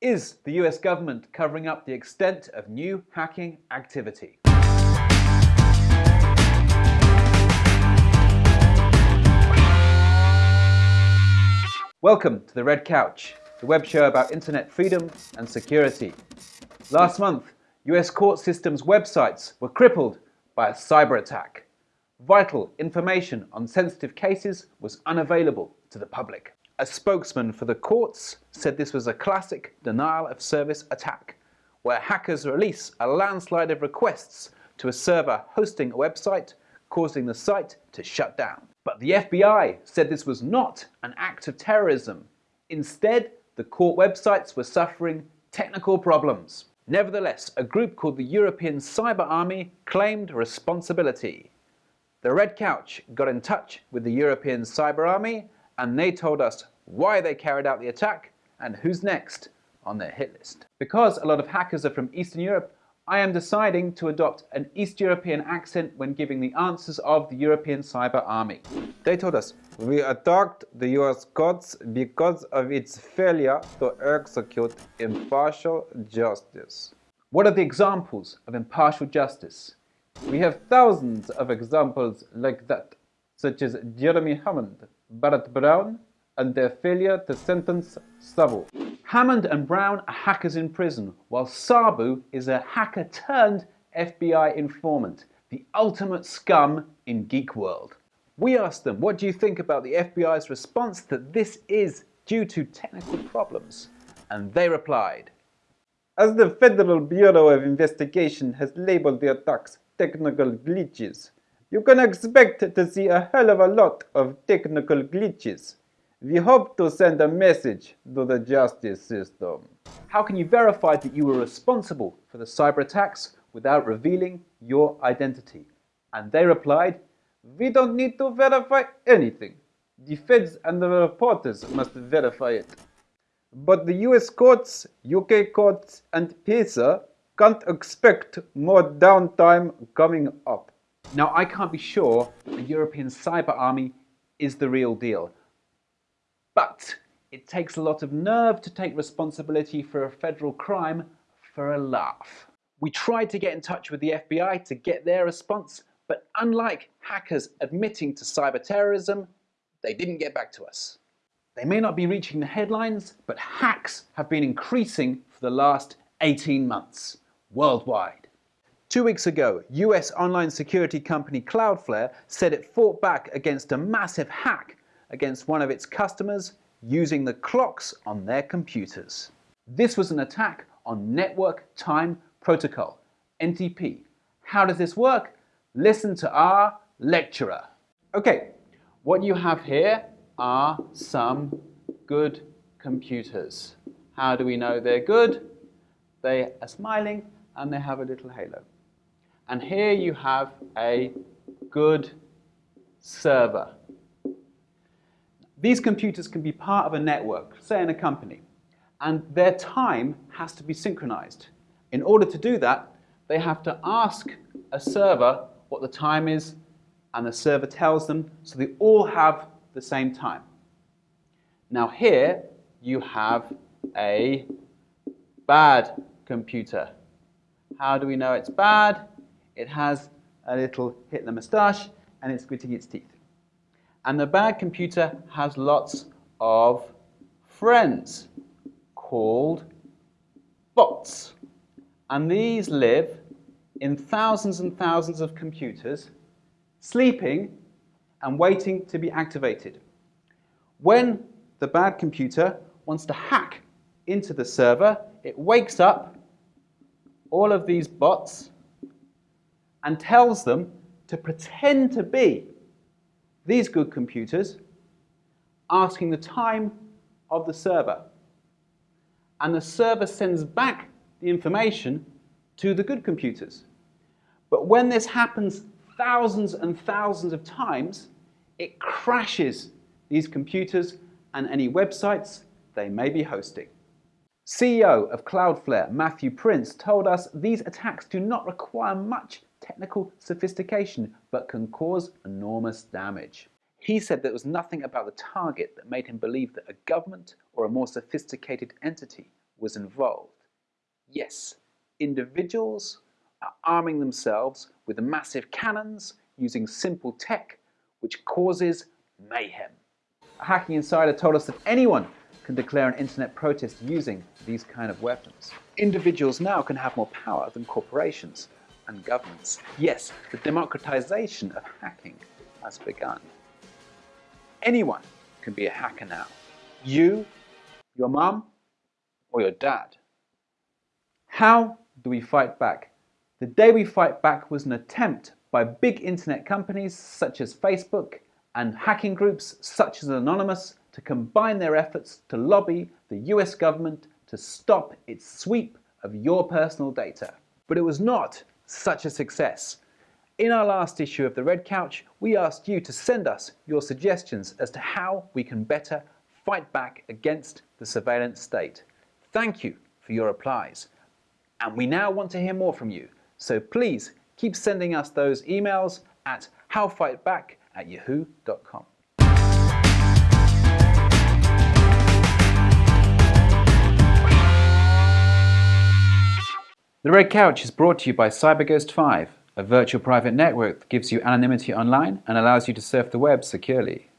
Is the US government covering up the extent of new hacking activity? Welcome to The Red Couch, the web show about internet freedom and security. Last month, US court systems websites were crippled by a cyber attack. Vital information on sensitive cases was unavailable to the public. A spokesman for the courts said this was a classic denial of service attack, where hackers release a landslide of requests to a server hosting a website, causing the site to shut down. But the FBI said this was not an act of terrorism. Instead, the court websites were suffering technical problems. Nevertheless, a group called the European Cyber Army claimed responsibility. The Red Couch got in touch with the European Cyber Army and they told us why they carried out the attack and who's next on their hit list. Because a lot of hackers are from Eastern Europe, I am deciding to adopt an East European accent when giving the answers of the European Cyber Army. They told us, We attacked the US courts because of its failure to execute impartial justice. What are the examples of impartial justice? We have thousands of examples like that, such as Jeremy Hammond, Barrett Brown, and their failure to sentence Sabu. Hammond and Brown are hackers in prison, while Sabu is a hacker turned FBI informant, the ultimate scum in geek world. We asked them, what do you think about the FBI's response that this is due to technical problems? And they replied, As the Federal Bureau of Investigation has labeled the attacks technical glitches, you can expect to see a hell of a lot of technical glitches. We hope to send a message to the justice system. How can you verify that you were responsible for the cyber attacks without revealing your identity? And they replied, We don't need to verify anything. The feds and the reporters must verify it. But the US courts, UK courts, and PISA can't expect more downtime coming up. Now, I can't be sure the European Cyber Army is the real deal. But it takes a lot of nerve to take responsibility for a federal crime for a laugh. We tried to get in touch with the FBI to get their response, but unlike hackers admitting to cyber terrorism, they didn't get back to us. They may not be reaching the headlines, but hacks have been increasing for the last 18 months worldwide. Two weeks ago, US online security company Cloudflare said it fought back against a massive hack against one of its customers using the clocks on their computers. This was an attack on Network Time Protocol, NTP. How does this work? Listen to our lecturer. Okay, what you have here are some good computers. How do we know they're good? They are smiling and they have a little halo. And here you have a good server. These computers can be part of a network, say in a company, and their time has to be synchronized. In order to do that, they have to ask a server what the time is, and the server tells them, so they all have the same time. Now here you have a bad computer. How do we know it's bad? It has a little Hitler moustache and it's gritting its teeth. And the bad computer has lots of friends called bots. And these live in thousands and thousands of computers, sleeping and waiting to be activated. When the bad computer wants to hack into the server, it wakes up all of these bots and tells them to pretend to be these good computers asking the time of the server. And the server sends back the information to the good computers. But when this happens thousands and thousands of times, it crashes these computers and any websites they may be hosting. CEO of Cloudflare, Matthew Prince, told us these attacks do not require much technical sophistication, but can cause enormous damage. He said there was nothing about the target that made him believe that a government or a more sophisticated entity was involved. Yes, individuals are arming themselves with massive cannons using simple tech which causes mayhem. A hacking insider told us that anyone can declare an internet protest using these kind of weapons. Individuals now can have more power than corporations and governments. Yes, the democratization of hacking has begun. Anyone can be a hacker now. You, your mum, or your dad. How do we fight back? The day we fight back was an attempt by big internet companies such as Facebook and hacking groups such as Anonymous to combine their efforts to lobby the US government to stop its sweep of your personal data. But it was not such a success. In our last issue of The Red Couch, we asked you to send us your suggestions as to how we can better fight back against the surveillance state. Thank you for your replies. And we now want to hear more from you. So please keep sending us those emails at howfightback at yahoo.com. The Red Couch is brought to you by CyberGhost 5, a virtual private network that gives you anonymity online and allows you to surf the web securely.